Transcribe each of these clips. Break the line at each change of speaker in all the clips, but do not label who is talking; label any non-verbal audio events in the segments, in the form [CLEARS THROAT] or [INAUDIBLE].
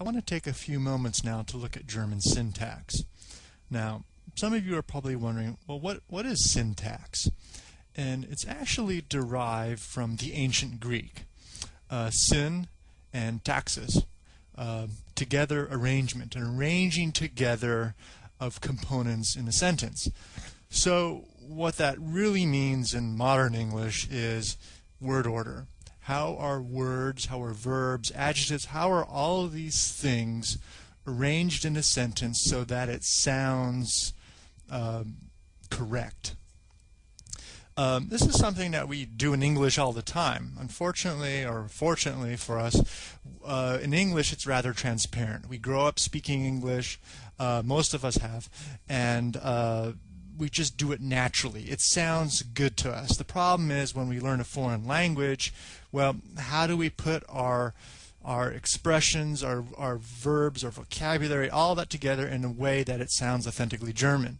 I want to take a few moments now to look at German syntax. Now, some of you are probably wondering, well, what, what is syntax? And it's actually derived from the ancient Greek. Uh, syn and taxis, uh, together arrangement, an arranging together of components in a sentence. So what that really means in modern English is word order. How are words, how are verbs, adjectives, how are all of these things arranged in a sentence so that it sounds um, correct? Um, this is something that we do in English all the time. Unfortunately, or fortunately for us, uh, in English it's rather transparent. We grow up speaking English, uh, most of us have, and uh, we just do it naturally. It sounds good to us. The problem is when we learn a foreign language, well, how do we put our our expressions, our, our verbs, our vocabulary, all that together in a way that it sounds authentically German.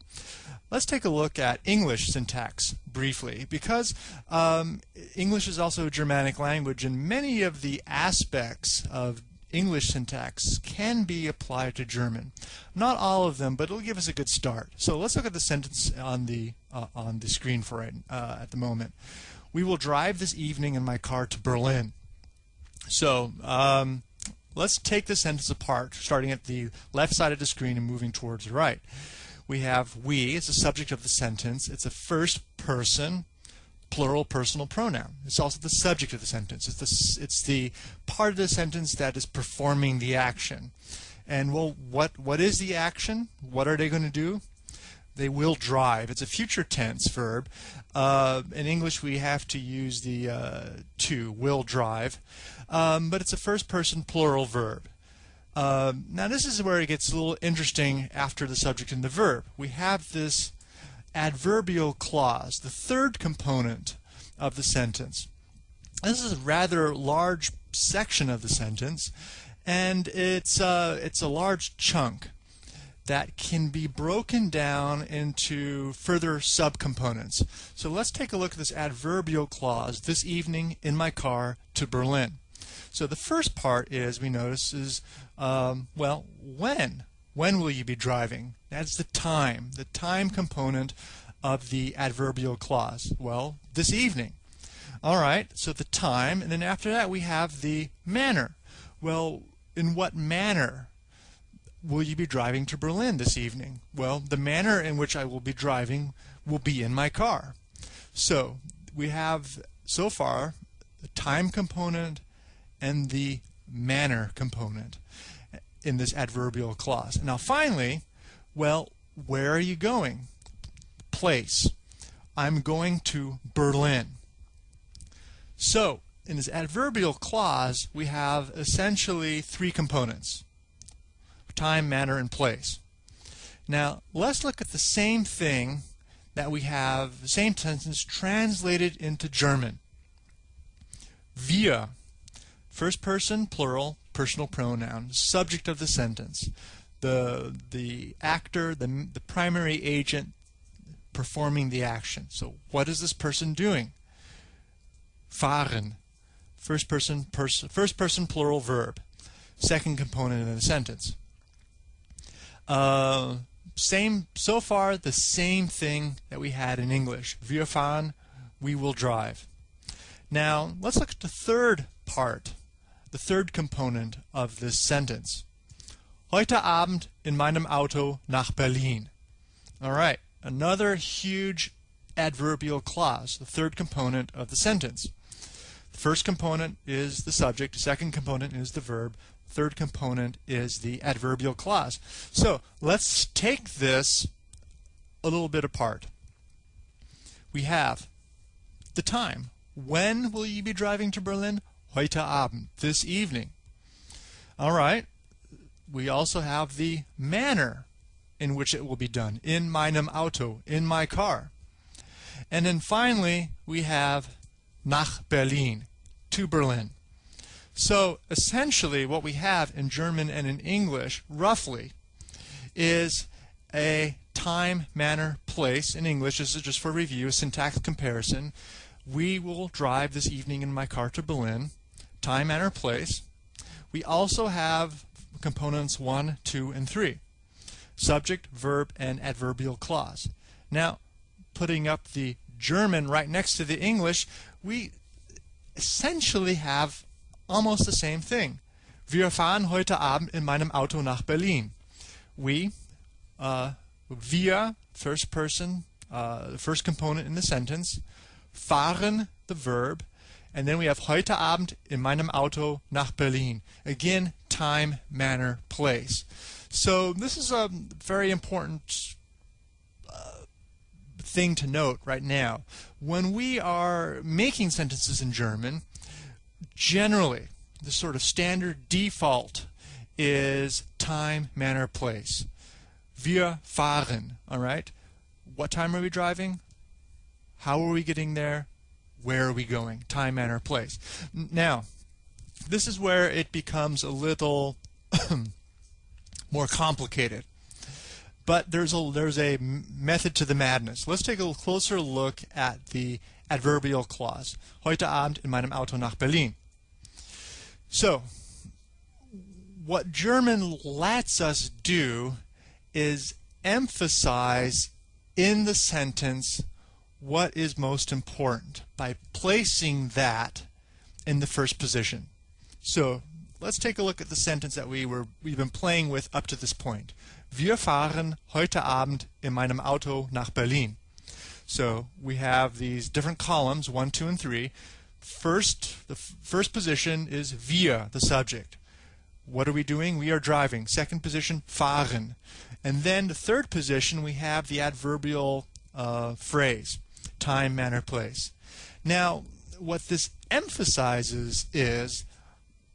Let's take a look at English syntax briefly because um, English is also a Germanic language and many of the aspects of English syntax can be applied to German. Not all of them, but it'll give us a good start. So let's look at the sentence on the uh, on the screen for it uh, at the moment. We will drive this evening in my car to Berlin. So um, let's take the sentence apart, starting at the left side of the screen and moving towards the right. We have we as the subject of the sentence. It's a first person plural personal pronoun. It's also the subject of the sentence. It's the, it's the part of the sentence that is performing the action. And well, what, what is the action? What are they going to do? They will drive. It's a future tense verb. Uh, in English, we have to use the uh, to, will drive. Um, but it's a first person plural verb. Um, now, this is where it gets a little interesting after the subject and the verb. We have this adverbial clause, the third component of the sentence. This is a rather large section of the sentence, and it's, uh, it's a large chunk that can be broken down into further subcomponents. So let's take a look at this adverbial clause, this evening in my car to Berlin. So the first part is, we notice, is, um, well, when? When will you be driving? That's the time, the time component of the adverbial clause. Well, this evening. All right, so the time, and then after that we have the manner. Well, in what manner will you be driving to Berlin this evening? Well, the manner in which I will be driving will be in my car. So we have so far the time component and the manner component in this adverbial clause. Now finally, well, where are you going? Place. I'm going to Berlin. So, in this adverbial clause, we have essentially three components. Time, manner, and place. Now, let's look at the same thing that we have, the same sentence translated into German. Wir, first person, plural, personal pronoun, subject of the sentence. The, the actor, the, the primary agent performing the action. So what is this person doing? Fahren. First person, pers first person plural verb. Second component in the sentence. Uh, same so far the same thing that we had in English. Wir fahren, we will drive. Now let's look at the third part the third component of this sentence. Heute Abend in meinem Auto nach Berlin. All right, another huge adverbial clause, the third component of the sentence. The first component is the subject, the second component is the verb, the third component is the adverbial clause. So let's take this a little bit apart. We have the time. When will you be driving to Berlin? Heute Abend, this evening. All right. We also have the manner in which it will be done, in meinem Auto, in my car. And then finally, we have nach Berlin, to Berlin. So essentially what we have in German and in English, roughly, is a time, manner, place. In English, this is just for review, a syntax comparison. We will drive this evening in my car to Berlin time, and our place. We also have components 1, 2, and 3. Subject, verb, and adverbial clause. Now, putting up the German right next to the English, we essentially have almost the same thing. Wir fahren heute Abend in meinem Auto nach Berlin. We, uh, wir, first person, uh, the first component in the sentence, fahren, the verb, and then we have heute Abend in meinem Auto nach Berlin. Again, time, manner, place. So this is a very important uh, thing to note right now. When we are making sentences in German, generally, the sort of standard default is time, manner, place. Wir fahren, all right? What time are we driving? How are we getting there? Where are we going? Time, manner, place. Now, this is where it becomes a little [CLEARS THROAT] more complicated. But there's a there's a method to the madness. Let's take a closer look at the adverbial clause. Heute Abend in meinem Auto nach Berlin. So, what German lets us do is emphasize in the sentence what is most important by placing that in the first position. So let's take a look at the sentence that we were we've been playing with up to this point. Wir fahren heute Abend in meinem Auto nach Berlin. So we have these different columns, one, two, and three. First, the first position is wir, the subject. What are we doing? We are driving. Second position, fahren. And then the third position, we have the adverbial uh, phrase time, manner, place. Now, what this emphasizes is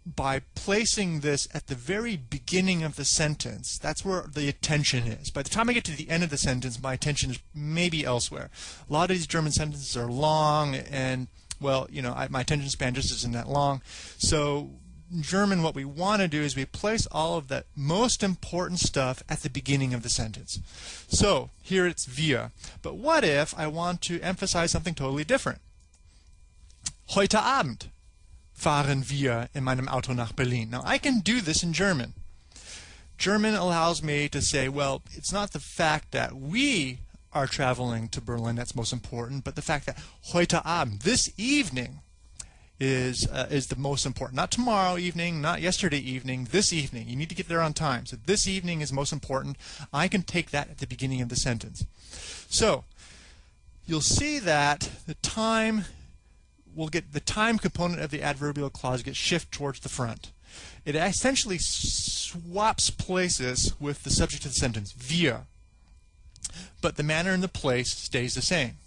by placing this at the very beginning of the sentence, that's where the attention is. By the time I get to the end of the sentence, my attention is maybe elsewhere. A lot of these German sentences are long, and, well, you know, I, my attention span just isn't that long. So German, what we want to do is we place all of the most important stuff at the beginning of the sentence. So here it's wir. But what if I want to emphasize something totally different? Heute Abend fahren wir in meinem Auto nach Berlin. Now I can do this in German. German allows me to say, well, it's not the fact that we are traveling to Berlin that's most important, but the fact that heute Abend, this evening, is uh, is the most important. Not tomorrow evening, not yesterday evening, this evening. You need to get there on time. So this evening is most important. I can take that at the beginning of the sentence. So you'll see that the time will get the time component of the adverbial clause gets shift towards the front. It essentially swaps places with the subject of the sentence, wir, But the manner and the place stays the same.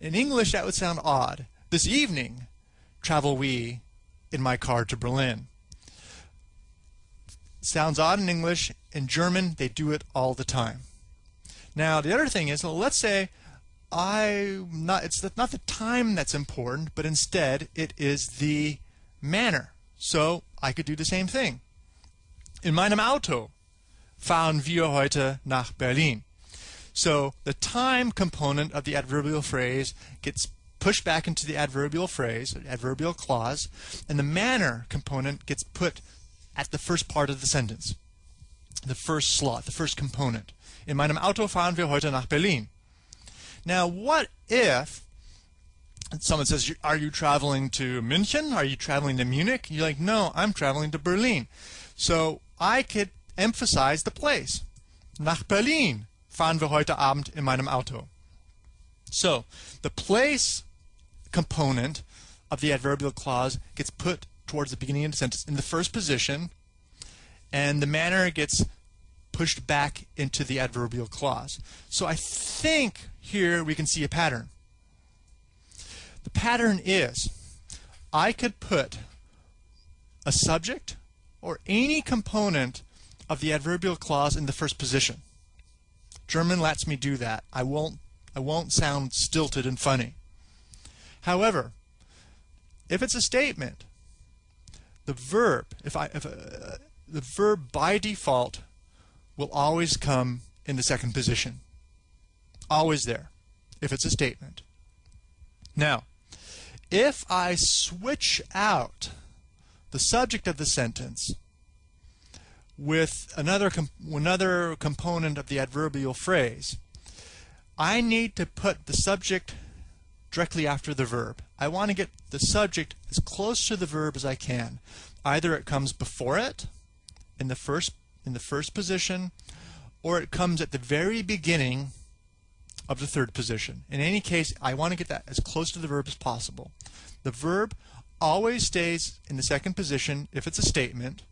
In English, that would sound odd. This evening, travel we in my car to Berlin. Sounds odd in English. In German, they do it all the time. Now, the other thing is, well, let's say I not it's not the time that's important, but instead it is the manner. So I could do the same thing. In meinem Auto fahren wir heute nach Berlin. So the time component of the adverbial phrase gets pushed back into the adverbial phrase, adverbial clause, and the manner component gets put at the first part of the sentence, the first slot, the first component. In meinem Auto fahren wir heute nach Berlin. Now, what if someone says, Are you traveling to München? Are you traveling to Munich? You're like, No, I'm traveling to Berlin. So I could emphasize the place. Nach Berlin fahren wir heute Abend in meinem Auto. So the place component of the adverbial clause gets put towards the beginning of the sentence in the first position, and the manner gets pushed back into the adverbial clause. So I think here we can see a pattern. The pattern is I could put a subject or any component of the adverbial clause in the first position. German lets me do that. I won't I won't sound stilted and funny. However, if it's a statement, the verb, if I, if uh, the verb by default will always come in the second position. Always there, if it's a statement. Now, if I switch out the subject of the sentence with another com another component of the adverbial phrase. I need to put the subject directly after the verb. I want to get the subject as close to the verb as I can. Either it comes before it in the first in the first position or it comes at the very beginning of the third position. In any case, I want to get that as close to the verb as possible. The verb always stays in the second position if it's a statement,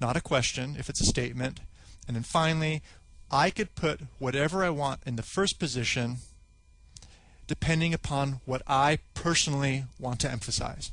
not a question if it's a statement. And then finally, I could put whatever I want in the first position depending upon what I personally want to emphasize.